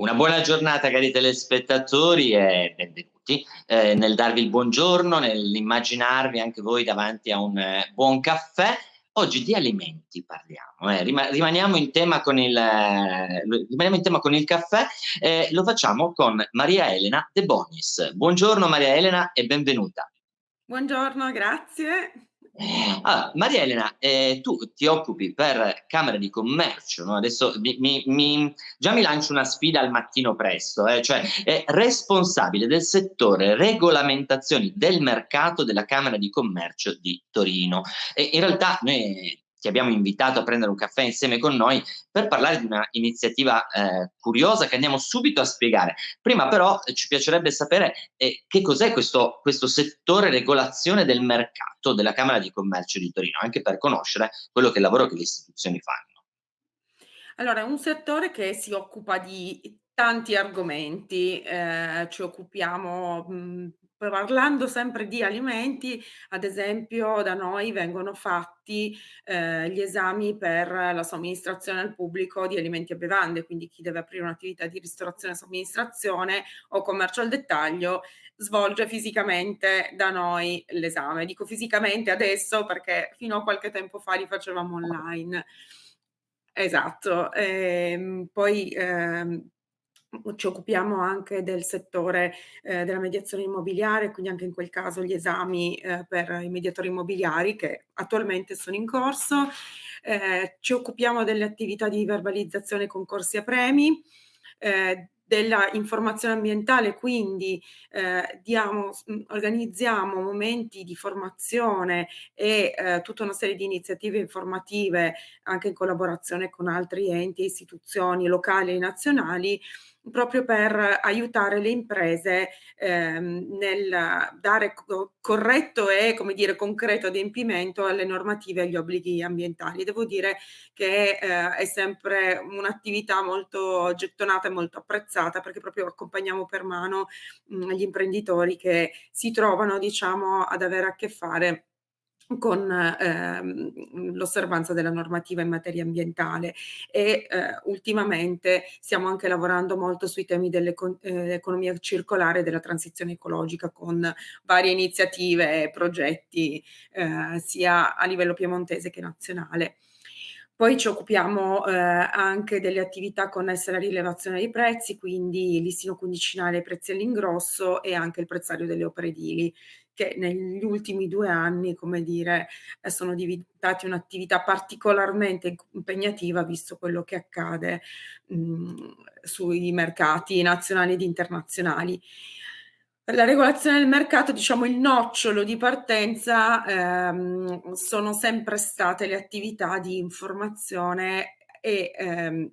Una buona giornata cari telespettatori e benvenuti eh, nel darvi il buongiorno, nell'immaginarvi anche voi davanti a un eh, buon caffè. Oggi di alimenti parliamo, eh. Rima rimaniamo, in tema con il, eh, rimaniamo in tema con il caffè, eh, lo facciamo con Maria Elena De Bonis. Buongiorno Maria Elena e benvenuta. Buongiorno, grazie. Allora, Maria Elena, eh, tu ti occupi per Camera di Commercio, no? adesso mi, mi, mi, già mi lancio una sfida al mattino presto, eh? cioè è responsabile del settore regolamentazioni del mercato della Camera di Commercio di Torino. E in realtà noi ti abbiamo invitato a prendere un caffè insieme con noi per parlare di una iniziativa eh, curiosa che andiamo subito a spiegare. Prima però eh, ci piacerebbe sapere eh, che cos'è questo, questo settore regolazione del mercato della Camera di Commercio di Torino, anche per conoscere quello che è il lavoro che le istituzioni fanno. Allora, è un settore che si occupa di tanti argomenti, eh, ci occupiamo mh, parlando sempre di alimenti, ad esempio da noi vengono fatti eh, gli esami per la somministrazione al pubblico di alimenti e bevande, quindi chi deve aprire un'attività di ristorazione e somministrazione o commercio al dettaglio svolge fisicamente da noi l'esame. Dico fisicamente adesso perché fino a qualche tempo fa li facevamo online. Esatto, ehm, poi ehm, ci occupiamo anche del settore eh, della mediazione immobiliare, quindi anche in quel caso gli esami eh, per i mediatori immobiliari che attualmente sono in corso. Eh, ci occupiamo delle attività di verbalizzazione concorsi a premi, eh, della informazione ambientale, quindi eh, diamo, organizziamo momenti di formazione e eh, tutta una serie di iniziative informative anche in collaborazione con altri enti e istituzioni locali e nazionali proprio per aiutare le imprese ehm, nel dare co corretto e, come dire, concreto adempimento alle normative e agli obblighi ambientali. Devo dire che eh, è sempre un'attività molto gettonata e molto apprezzata perché proprio accompagniamo per mano mh, gli imprenditori che si trovano, diciamo, ad avere a che fare con ehm, l'osservanza della normativa in materia ambientale e eh, ultimamente stiamo anche lavorando molto sui temi dell'economia eh, circolare e della transizione ecologica con varie iniziative e progetti eh, sia a livello piemontese che nazionale. Poi ci occupiamo eh, anche delle attività connesse alla rilevazione dei prezzi, quindi listino dei prezzi all'ingrosso e anche il prezzario delle opere edili che negli ultimi due anni, come dire, eh, sono diventati un'attività particolarmente impegnativa visto quello che accade mh, sui mercati nazionali ed internazionali. La regolazione del mercato, diciamo il nocciolo di partenza, ehm, sono sempre state le attività di informazione e ehm,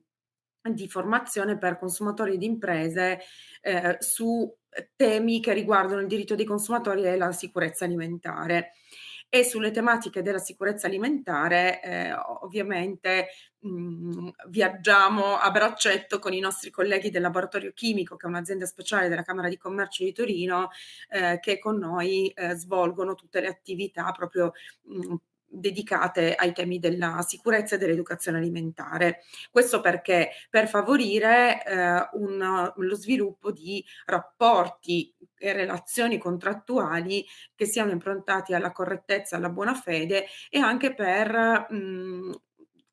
di formazione per consumatori ed imprese eh, su temi che riguardano il diritto dei consumatori e la sicurezza alimentare. E sulle tematiche della sicurezza alimentare, eh, ovviamente mh, mhmm, viaggiamo a braccetto con i nostri colleghi del laboratorio chimico, che è un'azienda speciale della Camera di Commercio di Torino, eh, che con noi eh, svolgono tutte le attività proprio mh, dedicate ai temi della sicurezza e dell'educazione alimentare. Questo perché per favorire eh, un, lo sviluppo di rapporti e relazioni contrattuali che siano improntati alla correttezza, alla buona fede e anche per mh,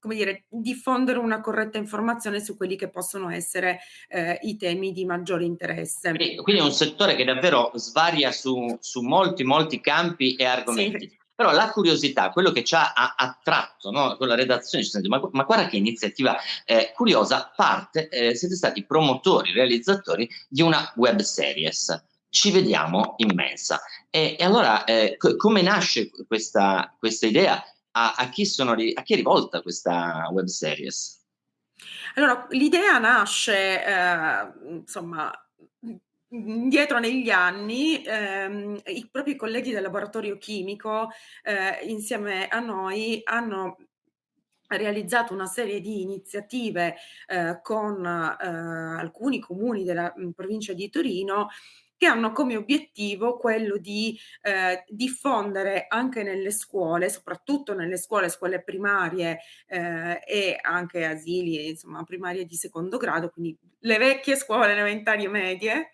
come dire, diffondere una corretta informazione su quelli che possono essere eh, i temi di maggiore interesse. Quindi, quindi, è un settore che davvero svaria su, su molti, molti campi e argomenti. Sì. Però la curiosità, quello che ci ha attratto no, con la redazione, ma, ma guarda che iniziativa eh, curiosa, parte, eh, siete stati promotori, realizzatori di una web series. Ci vediamo in mensa. E, e allora, eh, come nasce questa, questa idea? A, a, chi sono, a chi è rivolta questa web series? Allora, l'idea nasce, eh, insomma, indietro negli anni ehm, i propri colleghi del laboratorio chimico eh, insieme a noi hanno realizzato una serie di iniziative eh, con eh, alcuni comuni della mh, provincia di Torino che hanno come obiettivo quello di eh, diffondere anche nelle scuole, soprattutto nelle scuole, scuole primarie eh, e anche asili, insomma, primarie di secondo grado, quindi le vecchie scuole elementari e medie,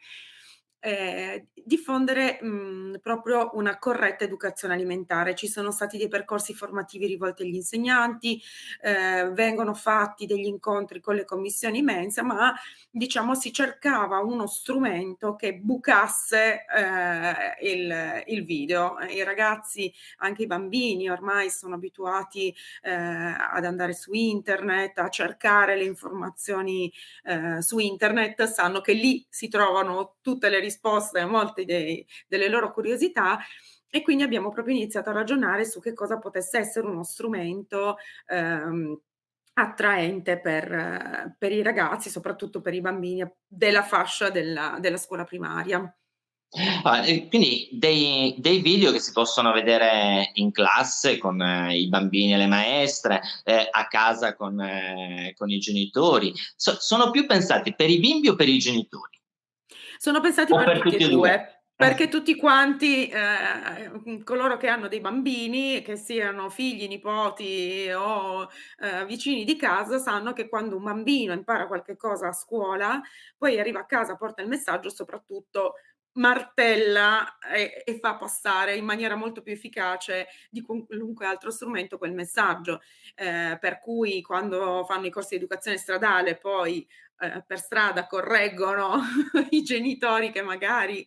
eh, diffondere mh, mhmm, proprio una corretta educazione alimentare. Ci sono stati dei percorsi formativi rivolti agli insegnanti, eh, vengono fatti degli incontri con le commissioni mensa, ma diciamo si cercava uno strumento che bucasse eh, il, il, video. I ragazzi, anche i bambini ormai sono abituati eh, ad andare su internet, a cercare le informazioni eh, su internet, sanno che lì si trovano tutte le risposte a molte dei, delle loro curiosità e quindi abbiamo proprio iniziato a ragionare su che cosa potesse essere uno strumento ehm, attraente per, per, i ragazzi, soprattutto per i bambini della fascia della, della scuola primaria. Ah, quindi dei, dei, video che si possono vedere in classe con eh, i bambini e le maestre, eh, a casa con, eh, con i genitori, so, sono più pensati per i bimbi o per i genitori? Sono pensati per, per, tutti, tutti e due. due. Perché tutti quanti, eh, coloro che hanno dei bambini, che siano figli, nipoti o eh, vicini di casa, sanno che quando un bambino impara qualche cosa a scuola, poi arriva a casa, porta il messaggio, soprattutto martella e, e, fa passare in maniera molto più efficace di qualunque altro strumento quel messaggio. Eh, per cui quando fanno i corsi di educazione stradale poi eh, per strada correggono i genitori che magari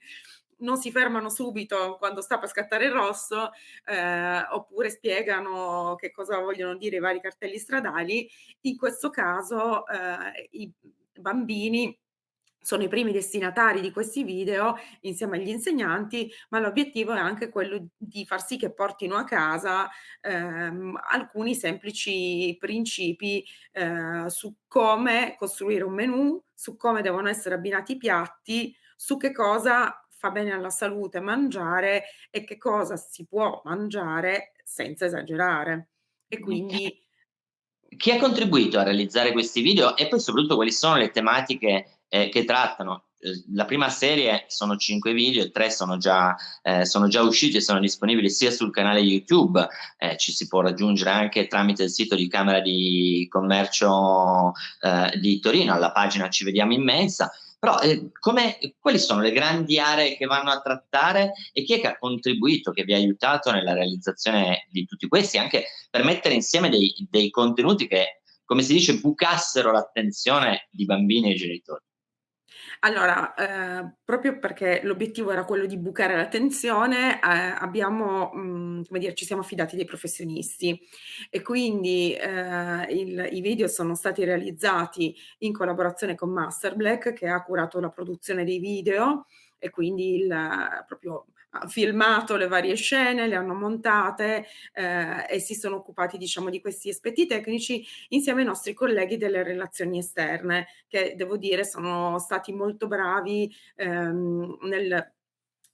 non si fermano subito quando sta per scattare il rosso, eh, oppure spiegano che cosa vogliono dire i vari cartelli stradali. In questo caso eh, i bambini sono i primi destinatari di questi video insieme agli insegnanti, ma l'obiettivo è anche quello di far sì che portino a casa ehm, alcuni semplici principi eh, su come costruire un menù, su come devono essere abbinati i piatti, su che cosa fa bene alla salute mangiare e che cosa si può mangiare senza esagerare. E quindi chi ha contribuito a realizzare questi video e poi soprattutto quali sono le tematiche eh, che trattano. Eh, la prima serie sono cinque video, tre sono già, eh, sono già usciti e sono disponibili sia sul canale YouTube, eh, ci si può raggiungere anche tramite il sito di Camera di Commercio eh, di Torino, alla pagina Ci Vediamo in Mensa, però eh, come, quali sono le grandi aree che vanno a trattare e chi è che ha contribuito, che vi ha aiutato nella realizzazione di tutti questi, anche per mettere insieme dei, dei contenuti che, come si dice, bucassero l'attenzione di bambini e genitori? Allora, ehm, proprio perché l'obiettivo era quello di bucare la tensione, ehm, abbiamo, mhmm, come dire, ci siamo affidati dei professionisti e quindi, ehm, il i video sono stati realizzati in collaborazione con Masterblack, che ha curato la produzione dei video e quindi il proprio ha filmato le varie scene, le hanno montate eh, e si sono occupati diciamo di questi aspetti tecnici insieme ai nostri colleghi delle relazioni esterne che devo dire sono stati molto bravi ehm, nel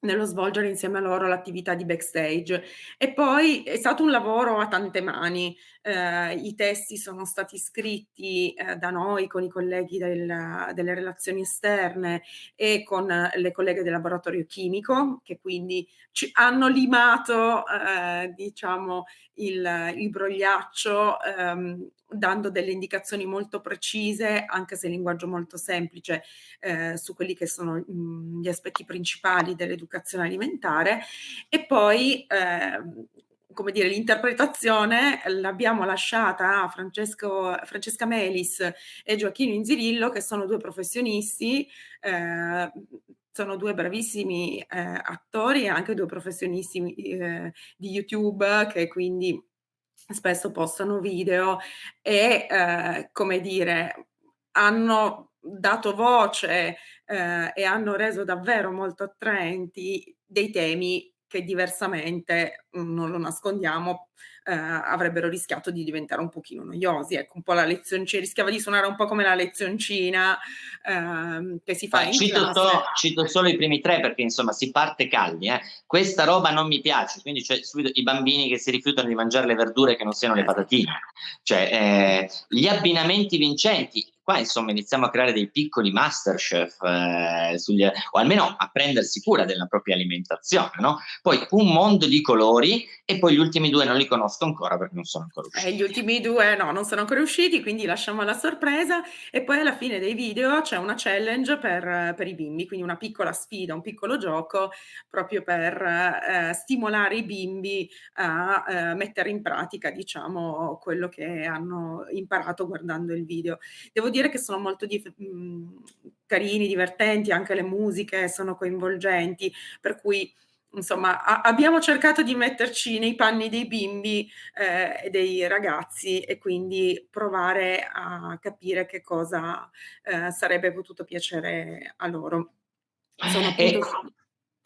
nello svolgere insieme a loro l'attività di backstage. E poi è stato un lavoro a tante mani. Eh, I testi sono stati scritti eh, da noi con i colleghi del, delle relazioni esterne e con le colleghe del laboratorio chimico, che quindi ci hanno limato eh, diciamo il, il brogliaccio ehm, dando delle indicazioni molto precise, anche se in linguaggio molto semplice, eh, su quelli che sono mh, mhmm, gli aspetti principali dell'educazione alimentare. E poi, eh, come dire, l'interpretazione l'abbiamo lasciata a Francesco, Francesca Melis e Gioacchino Inzirillo, che sono due professionisti, eh, sono due bravissimi eh, attori e anche due professionisti eh, di YouTube che quindi spesso postano video e, eh, come dire, hanno dato voce eh, e hanno reso davvero molto attraenti dei temi che diversamente, mhmm, non lo nascondiamo, eh, avrebbero rischiato di diventare un pochino noiosi. Ecco, un po' la lezioncina, rischiava di suonare un po' come la lezioncina ehm, che si fa ah, in cito, to, cito, solo i primi tre perché insomma si parte calmi. Eh. Questa roba non mi piace, quindi c'è subito i bambini che si rifiutano di mangiare le verdure che non siano le patatine. Cioè, eh, gli abbinamenti vincenti, qua insomma iniziamo a creare dei piccoli masterchef, eh, sugli, o almeno a prendersi cura della propria alimentazione, no? Poi un mondo di colori e poi gli ultimi due non li conosco ancora perché non sono ancora usciti. Eh, gli ultimi due no, non sono ancora usciti, quindi lasciamo la sorpresa e poi alla fine dei video c'è una challenge per, per i bimbi, quindi una piccola sfida, un piccolo gioco proprio per eh, stimolare i bimbi a eh, mettere in pratica, diciamo, quello che hanno imparato guardando il video. Devo dire che sono molto di, mh, mhmm, carini, divertenti, anche le musiche sono coinvolgenti, per cui insomma a, abbiamo cercato di metterci nei panni dei bimbi eh, e dei ragazzi e quindi provare a capire che cosa eh, sarebbe potuto piacere a loro. Sono appunto... Ecco.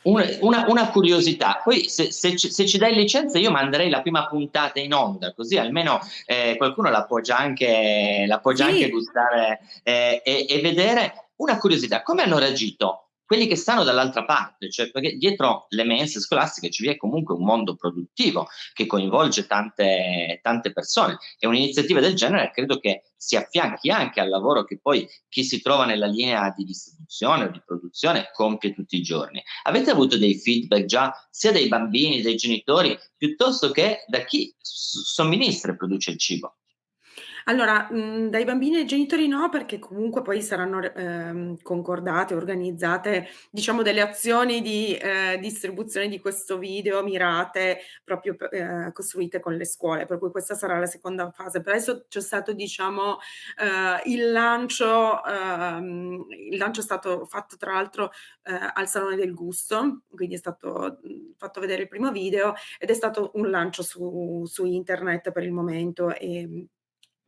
Una, una, una, curiosità, poi se, se, se, ci dai licenza io manderei la prima puntata in onda, così almeno eh, qualcuno la può già anche, la può già sì. anche gustare eh, e, e, vedere. Una curiosità, come hanno reagito quelli che stanno dall'altra parte, cioè perché dietro le mense scolastiche ci è comunque un mondo produttivo che coinvolge tante, tante persone e un'iniziativa del genere credo che si affianchi anche al lavoro che poi chi si trova nella linea di distribuzione o di produzione compie tutti i giorni. Avete avuto dei feedback già sia dai bambini, dai genitori, piuttosto che da chi somministra e produce il cibo? Allora, mhmm, dai bambini ai genitori no, perché comunque poi saranno ehm, concordate, organizzate, diciamo delle azioni di, ehm, distribuzione di questo video mirate proprio p ehm, costruite con le scuole, per cui questa sarà la seconda fase. Per adesso c'è stato diciamo, ehm, il lancio ehm, il lancio è stato fatto tra l'altro, ehm, al Salone del Gusto, quindi è stato, mhmm, fatto vedere il primo video ed è stato un lancio su su internet per il momento, ehm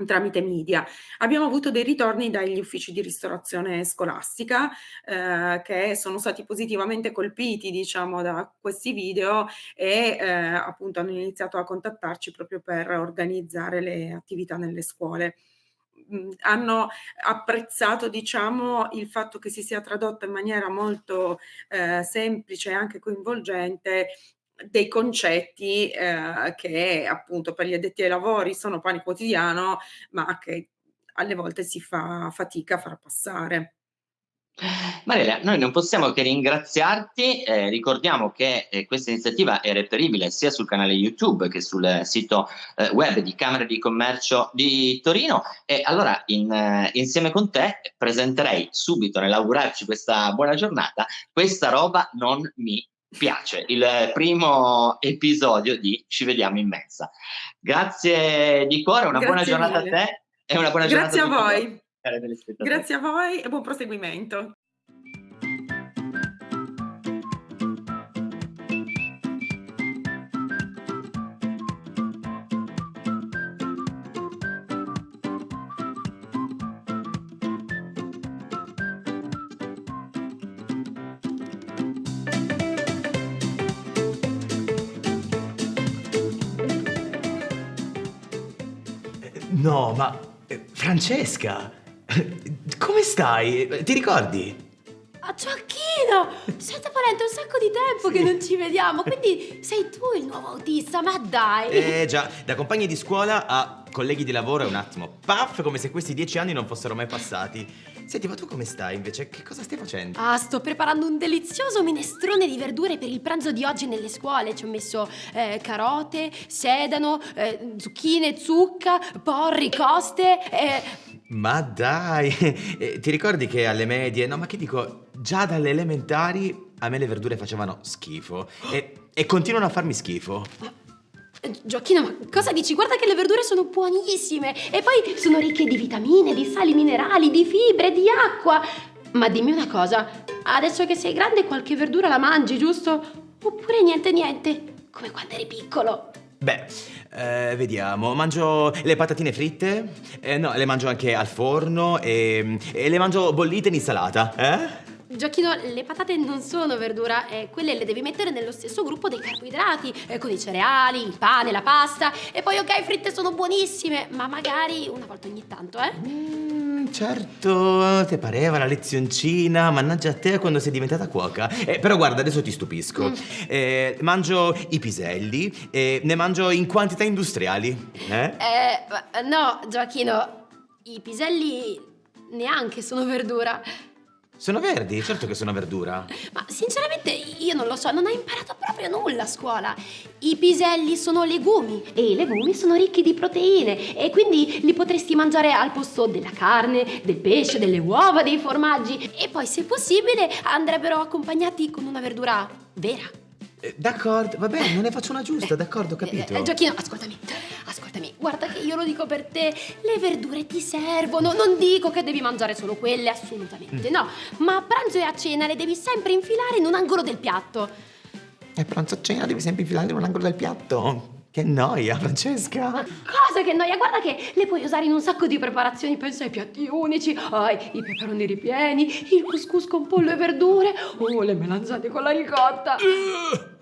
tramite media. Abbiamo avuto dei ritorni dagli uffici di ristorazione scolastica eh, che sono stati positivamente colpiti diciamo da questi video e eh, appunto hanno iniziato a contattarci proprio per organizzare le attività nelle scuole mm, hanno apprezzato diciamo il fatto che si sia tradotto in maniera molto eh, semplice e anche coinvolgente dei concetti eh, che appunto per gli addetti ai lavori sono pane quotidiano, ma che alle volte si fa fatica a far passare. Mariela, noi non possiamo che ringraziarti, eh, ricordiamo che eh, questa iniziativa è reperibile sia sul canale YouTube che sul sito eh, web di Camera di Commercio di Torino e allora in, eh, insieme con te presenterei subito nell'augurarci questa buona giornata, questa roba non mi piace il primo episodio di Ci vediamo in mezza. Grazie di cuore, una Grazie buona giornata mille. a te e una buona Grazie giornata a voi. Grazie a voi e buon proseguimento. Ma eh, Francesca, come stai? Ti ricordi? Ah, Gioacchino! Senta Valente, è un sacco di tempo sì. che non ci vediamo, quindi sei tu il nuovo autista, ma dai! Eh già, da compagni di scuola a colleghi di lavoro è un attimo, paf, come se questi dieci anni non fossero mai passati. Senti, ma tu come stai invece? Che cosa stai facendo? Ah, sto preparando un delizioso minestrone di verdure per il pranzo di oggi nelle scuole. Ci ho messo eh, carote, sedano, eh, zucchine, zucca, porri, coste e... Ma dai, eh, ti ricordi che alle medie, no ma che dico, già dalle elementari a me le verdure facevano schifo e, e continuano a farmi schifo. Gioacchino, ma cosa dici? Guarda che le verdure sono buonissime e poi sono ricche di vitamine, di sali minerali, di fibre, di acqua. Ma dimmi una cosa, adesso che sei grande qualche verdura la mangi, giusto? Oppure niente niente, come quando eri piccolo? Beh, eh, vediamo, mangio le patatine fritte, eh, no, le mangio anche al forno e, e le mangio bollite in insalata, eh? Giochino, le patate non sono verdura, eh, quelle le devi mettere nello stesso gruppo dei carboidrati, eh, con i cereali, il pane, la pasta. E poi, ok, fritte sono buonissime, ma magari una volta ogni tanto, eh? Mm, certo, ti pareva la lezioncina, mannaggia a te quando sei diventata cuoca. Eh, però guarda, adesso ti stupisco. Mm. Eh, mangio i piselli e ne mangio in quantità industriali, eh? Eh, no, Gioachino, i piselli neanche sono verdura. Sono verdi, certo che sono verdura. Ma sinceramente io non lo so, non ho imparato proprio nulla a scuola. I piselli sono legumi e i legumi sono ricchi di proteine e quindi li potresti mangiare al posto della carne, del pesce, delle uova, dei formaggi e poi se possibile andrebbero accompagnati con una verdura vera. Eh, d'accordo, va bene, non ne faccio una giusta, d'accordo, ho capito. Eh, Giochino, ascoltami, ascoltami, guarda che io lo dico per te, le verdure ti servono, non dico che devi mangiare solo quelle, assolutamente no, ma a pranzo e a cena le devi sempre infilare in un angolo del piatto. E pranzo a cena devi sempre infilare in un angolo del piatto. Che noia, Francesca. Cosa che noia, guarda che le puoi usare in un sacco di preparazioni, pensa ai piatti unici, ai i peperoni ripieni, il couscous con pollo e verdure, o le melanzane con la ricotta.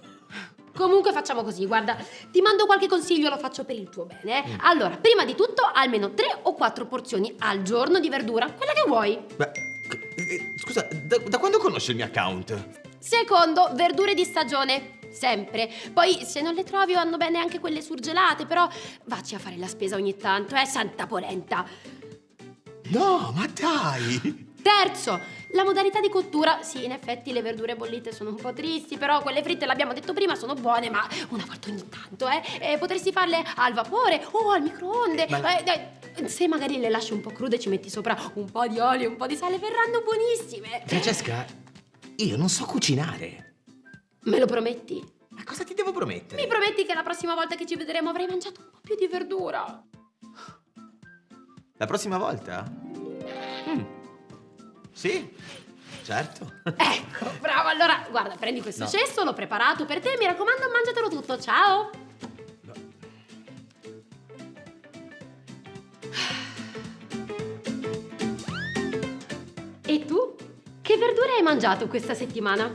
Comunque facciamo così, guarda, ti mando qualche consiglio, lo faccio per il tuo bene. eh. Allora, prima di tutto, almeno 3 o 4 porzioni al giorno di verdura, quella che vuoi. Beh, eh, scusa, da, da quando conosci il mio account? Secondo, verdure di stagione. Sempre. Poi, se non le trovi, vanno bene anche quelle surgelate, però vacci a fare la spesa ogni tanto, eh, santa polenta. No, ma dai! Terzo, la modalità di cottura. Sì, in effetti le verdure bollite sono un po' tristi, però quelle fritte, l'abbiamo detto prima, sono buone, ma una volta ogni tanto, eh. E potresti farle al vapore o al microonde. Eh, dai, se magari le lasci un po' crude, ci metti sopra un po' di olio e un po' di sale, verranno buonissime. Francesca, io non so cucinare. Me lo prometti? Ma cosa ti devo promettere? Mi prometti che la prossima volta che ci vedremo avrai mangiato un po' più di verdura? La prossima volta? Sì, certo. Ecco, bravo. Allora, guarda, prendi questo No. cesto, l'ho preparato per te. Mi raccomando, mangiatelo tutto. Ciao. E tu? Che verdure hai mangiato questa settimana?